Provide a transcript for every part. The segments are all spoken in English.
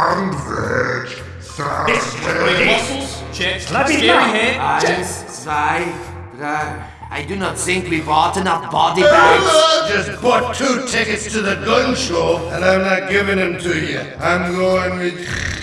Verhandelt. Muscles, check. Clap it Scary now. head, check. Eins, zwei, drei. I do not think we bought enough body bags. Just bought two tickets to the gun show, and I'm not giving them to you. I'm going with.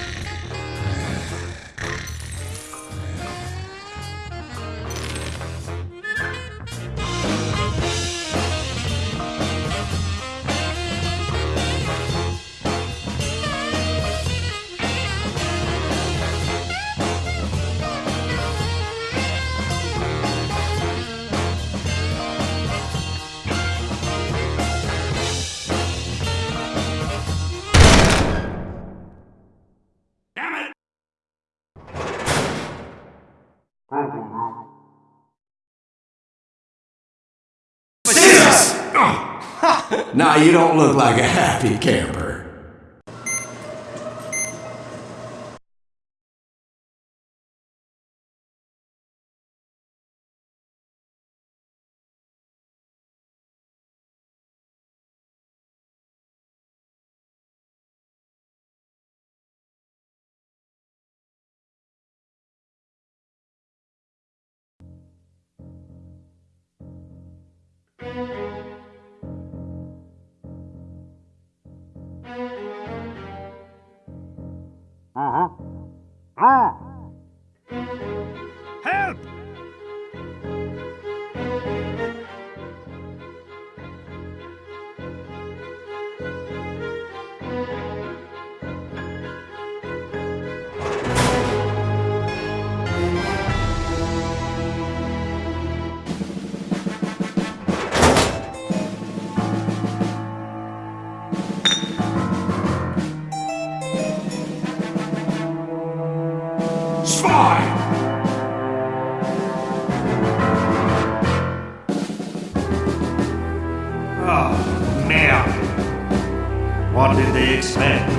Now you don't look like a happy camper. Help! Swine! Oh, ah, man. What did they expect?